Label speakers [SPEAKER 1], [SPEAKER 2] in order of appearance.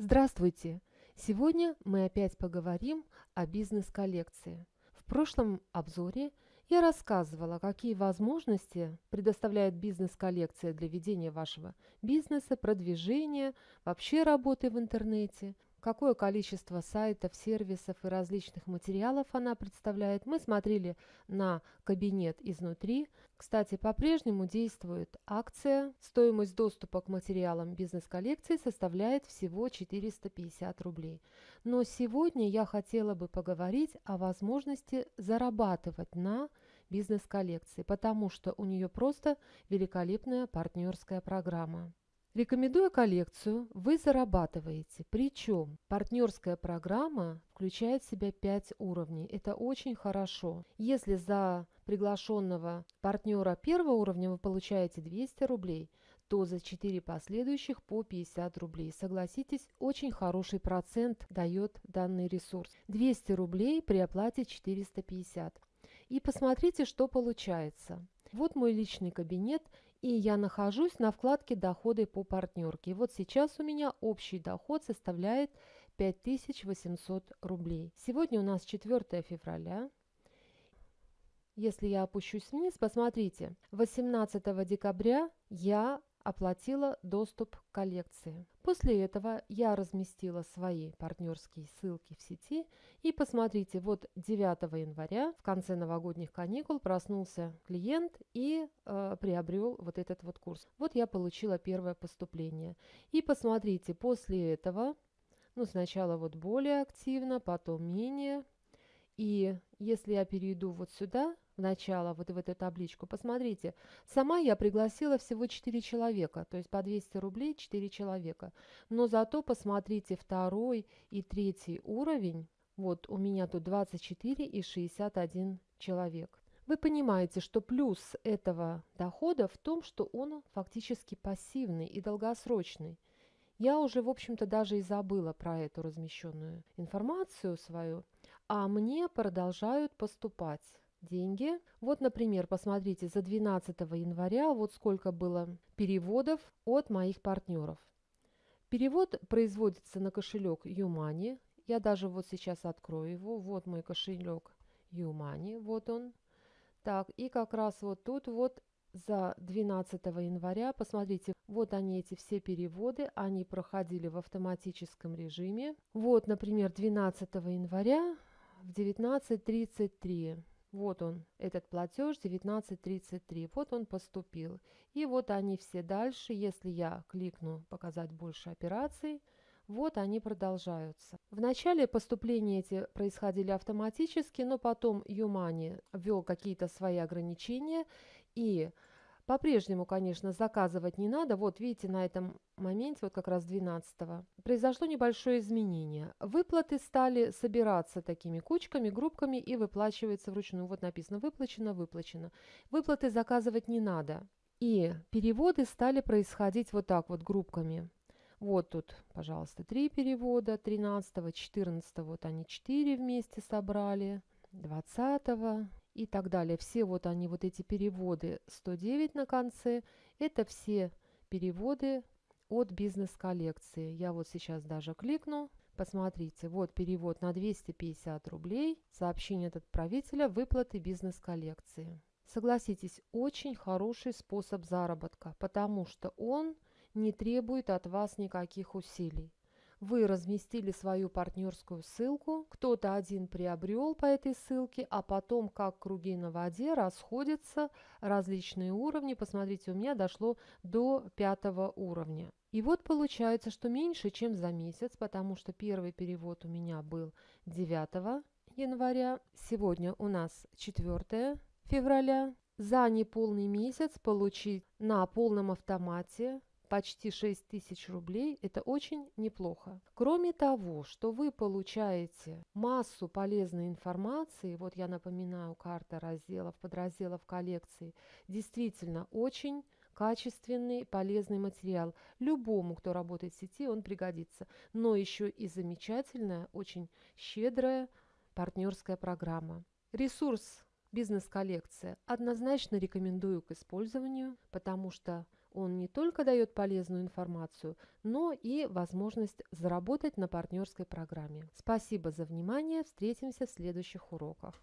[SPEAKER 1] Здравствуйте! Сегодня мы опять поговорим о бизнес-коллекции. В прошлом обзоре я рассказывала, какие возможности предоставляет бизнес-коллекция для ведения вашего бизнеса, продвижения, вообще работы в интернете – какое количество сайтов, сервисов и различных материалов она представляет. Мы смотрели на кабинет изнутри. Кстати, по-прежнему действует акция. Стоимость доступа к материалам бизнес-коллекции составляет всего 450 рублей. Но сегодня я хотела бы поговорить о возможности зарабатывать на бизнес-коллекции, потому что у нее просто великолепная партнерская программа. Рекомендуя коллекцию, вы зарабатываете. Причем партнерская программа включает в себя 5 уровней. Это очень хорошо. Если за приглашенного партнера первого уровня вы получаете 200 рублей, то за 4 последующих по 50 рублей. Согласитесь, очень хороший процент дает данный ресурс. 200 рублей при оплате 450. И посмотрите, что получается. Вот мой личный кабинет, и я нахожусь на вкладке «Доходы по партнерке». Вот сейчас у меня общий доход составляет 5800 рублей. Сегодня у нас 4 февраля. Если я опущусь вниз, посмотрите, 18 декабря я оплатила доступ к коллекции. После этого я разместила свои партнерские ссылки в сети. И посмотрите, вот 9 января, в конце новогодних каникул, проснулся клиент и э, приобрел вот этот вот курс. Вот я получила первое поступление. И посмотрите, после этого, ну сначала вот более активно, потом менее. И если я перейду вот сюда, в начало, вот в эту табличку, посмотрите, сама я пригласила всего 4 человека, то есть по 200 рублей 4 человека. Но зато посмотрите второй и третий уровень, вот у меня тут 24 и 61 человек. Вы понимаете, что плюс этого дохода в том, что он фактически пассивный и долгосрочный. Я уже, в общем-то, даже и забыла про эту размещенную информацию свою, а мне продолжают поступать деньги. Вот, например, посмотрите, за 12 января вот сколько было переводов от моих партнеров. Перевод производится на кошелек Юмани. Я даже вот сейчас открою его. Вот мой кошелек Юмани, вот он. Так, и как раз вот тут вот за 12 января, посмотрите, вот они эти все переводы, они проходили в автоматическом режиме. Вот, например, 12 января в 19.33 вот он, этот платеж 19.33. Вот он поступил. И вот они все дальше. Если я кликну «Показать больше операций», вот они продолжаются. В начале поступления эти происходили автоматически, но потом Юмани ввел какие-то свои ограничения и по-прежнему, конечно, заказывать не надо. Вот видите, на этом моменте, вот как раз 12 произошло небольшое изменение. Выплаты стали собираться такими кучками, группками и выплачивается вручную. Вот написано «выплачено», «выплачено». Выплаты заказывать не надо. И переводы стали происходить вот так вот группками. Вот тут, пожалуйста, три перевода, 13, 14, вот они 4 вместе собрали, 20, и так далее. Все вот они, вот эти переводы 109 на конце, это все переводы от бизнес-коллекции. Я вот сейчас даже кликну. Посмотрите, вот перевод на 250 рублей. Сообщение от отправителя выплаты бизнес-коллекции. Согласитесь, очень хороший способ заработка, потому что он не требует от вас никаких усилий вы разместили свою партнерскую ссылку, кто-то один приобрел по этой ссылке, а потом, как круги на воде, расходятся различные уровни. Посмотрите, у меня дошло до пятого уровня. И вот получается, что меньше, чем за месяц, потому что первый перевод у меня был 9 января. Сегодня у нас 4 февраля. За неполный месяц получить на полном автомате почти 6 тысяч рублей – это очень неплохо. Кроме того, что вы получаете массу полезной информации, вот я напоминаю, карта разделов, подразделов коллекции, действительно очень качественный, полезный материал. Любому, кто работает в сети, он пригодится. Но еще и замечательная, очень щедрая партнерская программа. Ресурс бизнес-коллекция однозначно рекомендую к использованию, потому что Он не только дает полезную информацию, но и возможность заработать на партнерской программе. Спасибо за внимание. Встретимся в следующих уроках.